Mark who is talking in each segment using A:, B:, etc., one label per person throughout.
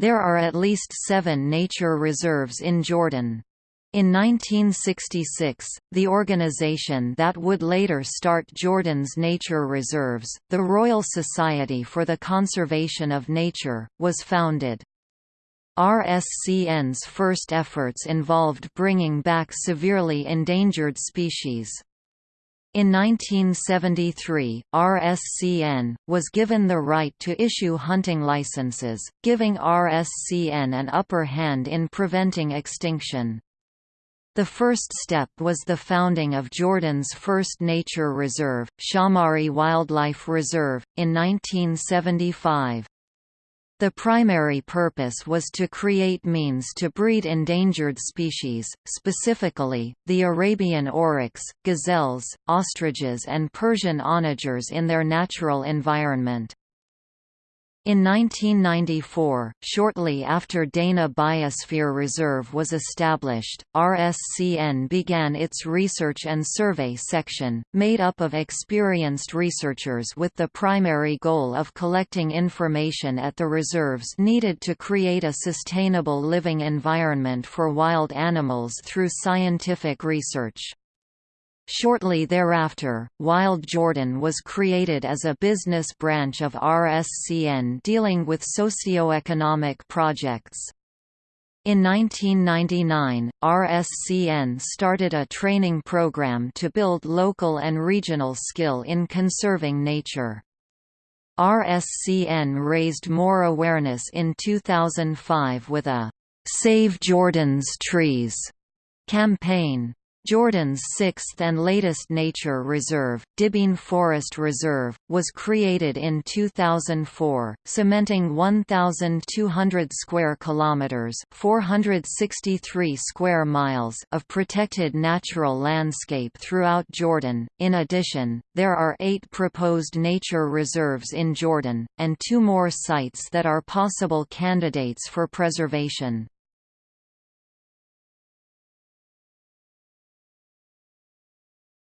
A: There are at least seven nature reserves in Jordan. In 1966, the organization that would later start Jordan's nature reserves, the Royal Society for the Conservation of Nature, was founded. RSCN's first efforts involved bringing back severely endangered species. In 1973, RSCN, was given the right to issue hunting licenses, giving RSCN an upper hand in preventing extinction. The first step was the founding of Jordan's first nature reserve, Shaumari Wildlife Reserve, in 1975. The primary purpose was to create means to breed endangered species, specifically, the Arabian oryx, gazelles, ostriches and Persian onagers in their natural environment. In 1994, shortly after Dana Biosphere Reserve was established, RSCN began its Research and Survey section, made up of experienced researchers with the primary goal of collecting information at the reserves needed to create a sustainable living environment for wild animals through scientific research. Shortly thereafter, Wild Jordan was created as a business branch of RSCN dealing with socio-economic projects. In 1999, RSCN started a training program to build local and regional skill in conserving nature. RSCN raised more awareness in 2005 with a «Save Jordan's Trees» campaign. Jordan's sixth and latest nature reserve, Dibeen Forest Reserve, was created in 2004, cementing 1,200 square kilometers (463 square miles) of protected natural landscape throughout Jordan. In addition, there are eight proposed nature reserves in Jordan, and two more sites that are possible candidates for preservation.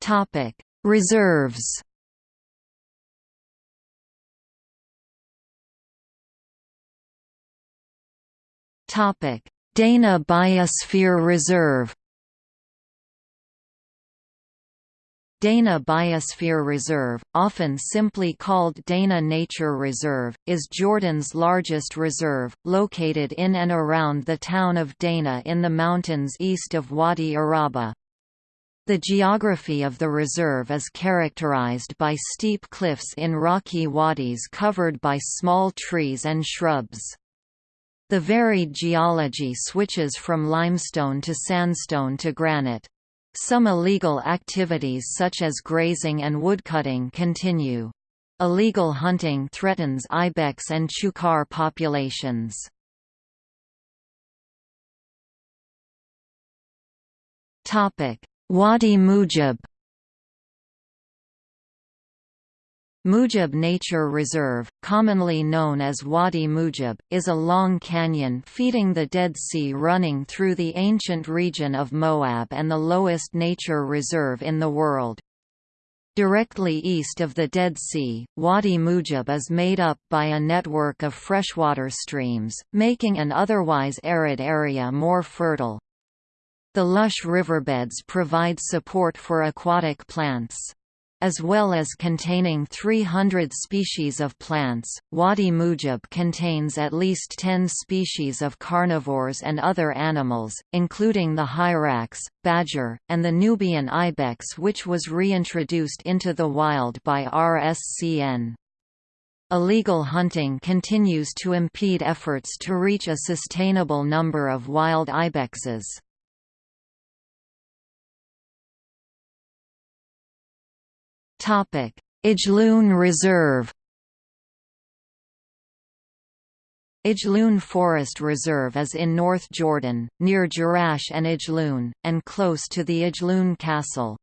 A: Topic: Reserves. Topic: Dana Biosphere Reserve. Dana Biosphere Reserve, often simply called Dana Nature Reserve, is Jordan's largest reserve, located in and around the town of Dana in the mountains east of Wadi Araba. The geography of the reserve is characterized by steep cliffs in rocky wadis covered by small trees and shrubs. The varied geology switches from limestone to sandstone to granite. Some illegal activities such as grazing and woodcutting continue. Illegal hunting threatens ibex and chukar populations. Topic: Wadi Mujib Mujib Nature Reserve, commonly known as Wadi Mujib, is a long canyon feeding the Dead Sea running through the ancient region of Moab and the lowest nature reserve in the world. Directly east of the Dead Sea, Wadi Mujib is made up by a network of freshwater streams, making an otherwise arid area more fertile. The lush riverbeds provide support for aquatic plants. As well as containing 300 species of plants, Wadi Mujib contains at least 10 species of carnivores and other animals, including the hyrax, badger, and the Nubian ibex which was reintroduced into the wild by RSCN. Illegal hunting continues to impede efforts to reach a sustainable number of wild ibexes. Ajloun Reserve. Ajloun Forest Reserve is in North Jordan, near Jerash and Ajloun, and close to the Ajloun Castle.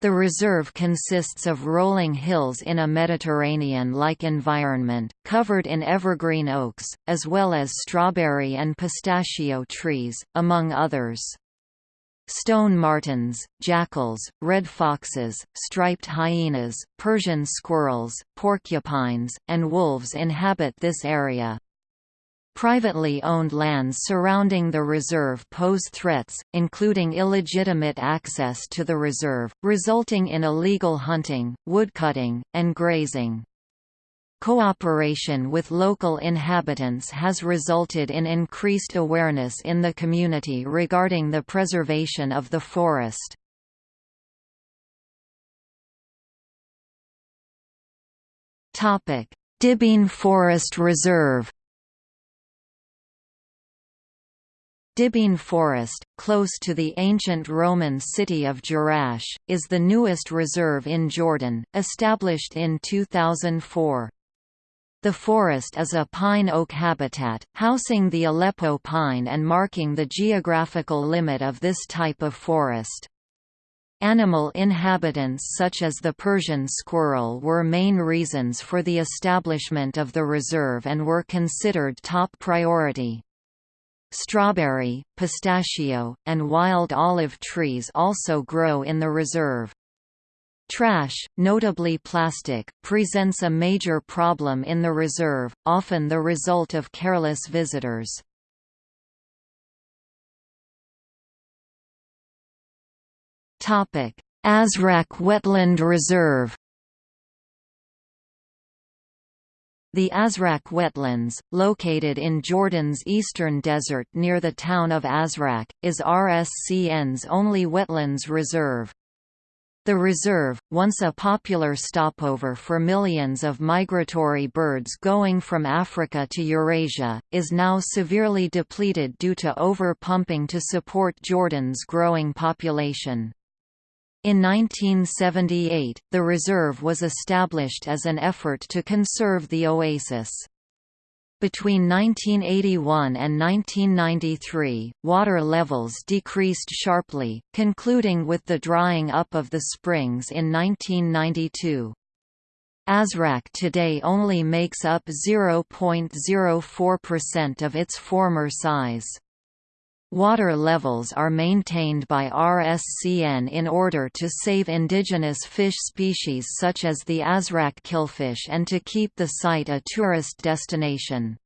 A: The reserve consists of rolling hills in a Mediterranean-like environment, covered in evergreen oaks, as well as strawberry and pistachio trees, among others. Stone martens, jackals, red foxes, striped hyenas, Persian squirrels, porcupines, and wolves inhabit this area. Privately owned lands surrounding the reserve pose threats, including illegitimate access to the reserve, resulting in illegal hunting, woodcutting, and grazing. Cooperation with local inhabitants has resulted in increased awareness in the community regarding the preservation of the forest. Dibeen Forest Reserve Dibeen Forest, close to the ancient Roman city of Jerash, is the newest reserve in Jordan, established in 2004. The forest is a pine-oak habitat, housing the Aleppo pine and marking the geographical limit of this type of forest. Animal inhabitants such as the Persian squirrel were main reasons for the establishment of the reserve and were considered top priority. Strawberry, pistachio, and wild olive trees also grow in the reserve. Trash, notably plastic, presents a major problem in the reserve, often the result of careless visitors. Azraq Wetland Reserve The Azraq Wetlands, located in Jordan's eastern desert near the town of Azraq, is RSCN's only wetlands reserve. The reserve, once a popular stopover for millions of migratory birds going from Africa to Eurasia, is now severely depleted due to over-pumping to support Jordan's growing population. In 1978, the reserve was established as an effort to conserve the oasis. Between 1981 and 1993, water levels decreased sharply, concluding with the drying up of the springs in 1992. Azraq today only makes up 0.04% of its former size. Water levels are maintained by RSCN in order to save indigenous fish species such as the Azraq killifish and to keep the site a tourist destination.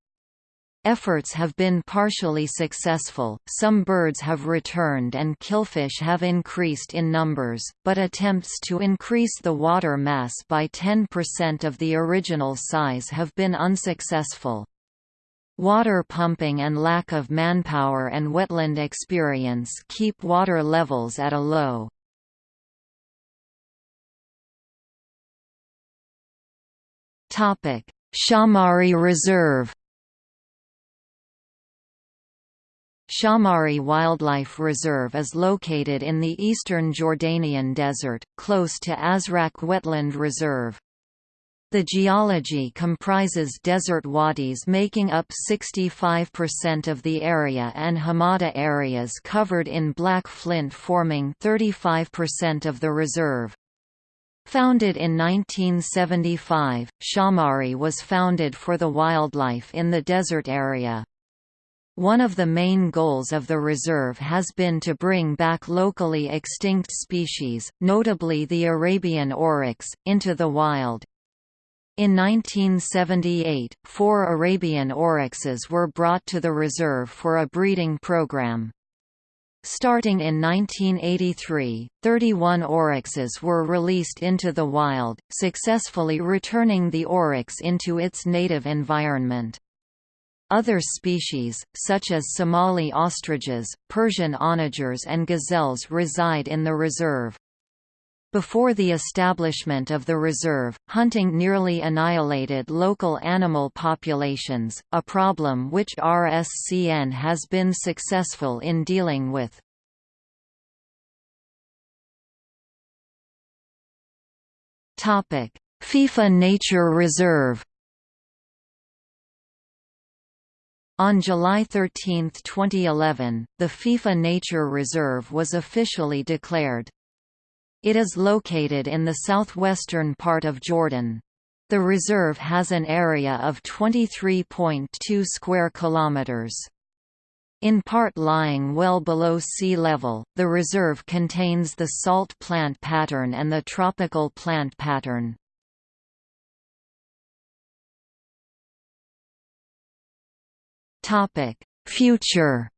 A: Efforts have been partially successful, some birds have returned and killifish have increased in numbers, but attempts to increase the water mass by 10% of the original size have been unsuccessful. Water pumping and lack of manpower and wetland experience keep water levels at a low. Shaumari Reserve Shaumari Wildlife Reserve is located in the eastern Jordanian desert, close to Azraq Wetland Reserve. The geology comprises desert wadis making up 65% of the area and hamada areas covered in black flint forming 35% of the reserve. Founded in 1975, Shaumari was founded for the wildlife in the desert area. One of the main goals of the reserve has been to bring back locally extinct species, notably the Arabian oryx, into the wild. In 1978, four Arabian oryxes were brought to the reserve for a breeding program. Starting in 1983, 31 oryxes were released into the wild, successfully returning the oryx into its native environment. Other species, such as Somali ostriches, Persian onagers and gazelles reside in the reserve. Before the establishment of the reserve, hunting nearly annihilated local animal populations, a problem which RSCN has been successful in dealing with. Fifa Nature Reserve On July 13, 2011, the Fifa Nature Reserve was officially declared. It is located in the southwestern part of Jordan. The reserve has an area of 23.2 square kilometers. In part lying well below sea level, the reserve contains the salt plant pattern and the tropical plant pattern. Future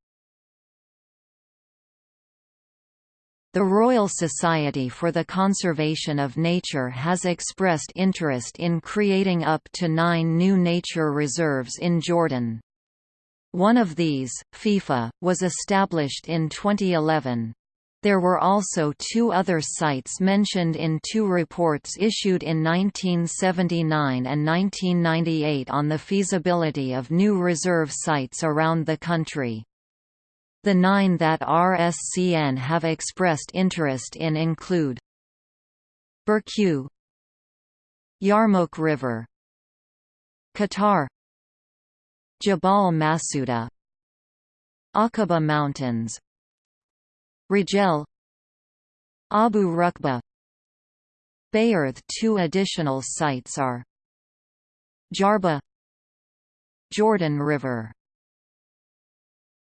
A: The Royal Society for the Conservation of Nature has expressed interest in creating up to nine new nature reserves in Jordan. One of these, Fifa, was established in 2011. There were also two other sites mentioned in two reports issued in 1979 and 1998 on the feasibility of new reserve sites around the country. The nine that RSCN have expressed interest in include Burqu Yarmouk River Qatar Jabal Masuda Aqaba Mountains Rajel Abu Rukba Bayerth Two additional sites are Jarba Jordan River